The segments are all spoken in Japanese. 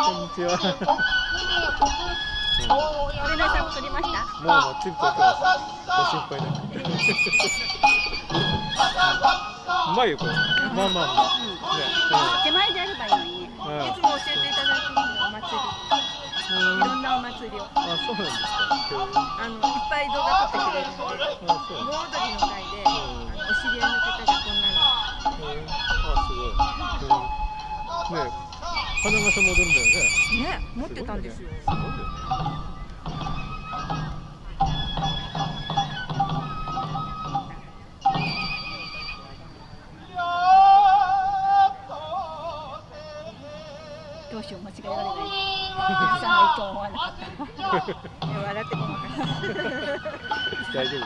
こんにちは。連絡さんも撮りました。もうもうチンポ撮ってますご心配なく。うまいよこれまあまあまあ、ね手前であればいいのに、いつも教えていただくお祭り。いろんなお祭りを。あそうなんですか。あのいっぱい動画撮ってくれる。んで盆踊りの会で、お知り合いの方がこんなの。あすごい、うん、ね花笠戻るんだよね。ね持ってたんですよ。すごいよねどうしよう間違えられない。皆さと思わなかった笑って 大丈夫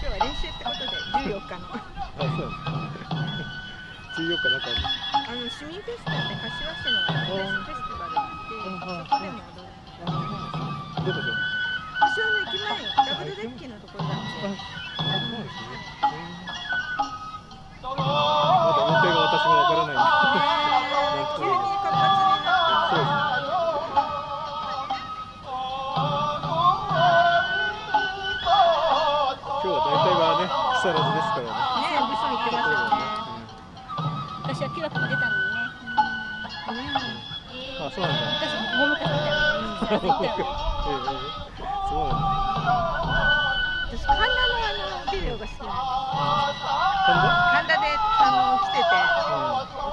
今日は練習ってことで14日の。あそうです14日なんかあるあの市民フェスタって柏市のフェスティバルがあってそこでも踊るのどこで柏の駅前ダブルデッキのところだってあそうですねまだ予定が私もわからないんで急に活発になってそうですね今日は大体はね木更津ですからねね部署行ってます昔はキラキラ出たのにねあそうなんだ。昔ももかさんみたいなのにねそうなんだ。私神田のあのビデオが好きなの神田神田であの来てて、あ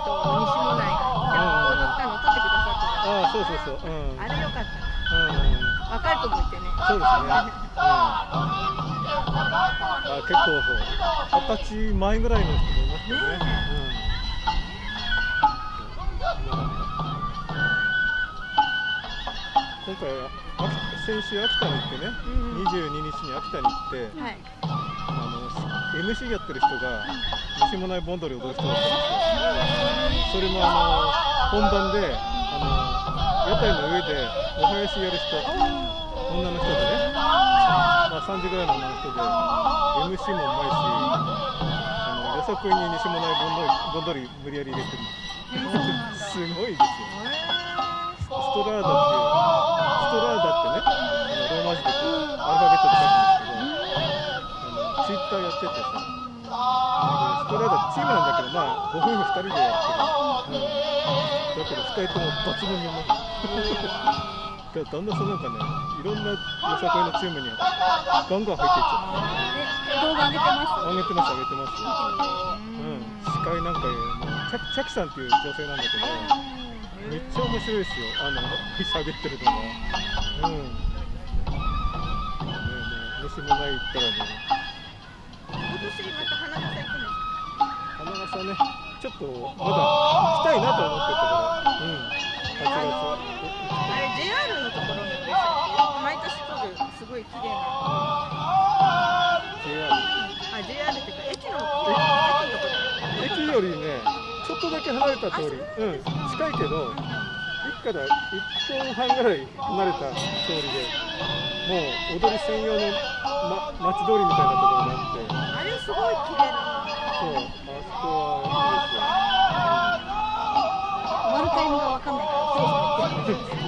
と西もないが踊ったの撮ってくだ。さってたあそうそうそううんあれよかったうん若い子もいてねそうですねうんあ結構二十歳前ぐらいの人もいますよね。ねうん、今回秋先週秋田に行ってね、うん22日に秋田に行って、はい。あの MC やってる人が西もない盆踊り踊る人だったんですよ。それもあの本番であの屋台の上でお囃子やる人、女の人でね、まあ、3時ぐらいの女の人で MC もうまいしあのよさこいに西もない盆踊り盆踊り無理やり入れてる。すごいですよ。ストラーダっていうストラーダってねローマ字でこうアルファベットで書くんですけどあのツイッターやっててさストラーダチームなんだけどまあご夫婦2人でやってる、うん、だけど2人とも抜群にうまいだだんだんそなんかねいろんなよさこいのチームにガンガン入っていっちゃって動画上げてます上げてます上げてますうん司会なんかもうチャチャキさんっていう女性なんだけどめっちゃ面白いですよ。あの喋ってるのが。うん。ねえねえ西もない行ったらね。今年また花笠行くんです花笠ねちょっとまだ行きたいなと思ってたからうん。8月あれ JR のところで毎年来るすごい綺麗な JR あ JR ってか駅の駅のところ駅よりねっとだけ離れた通り。うん。近いけど駅から1分半ぐらい離れた通りでもう踊り専用の、ま、町通りみたいなところがあって。あれすごい綺麗な。そうあそこはいいですよ。終わるタイミングがわかんないからそろそろ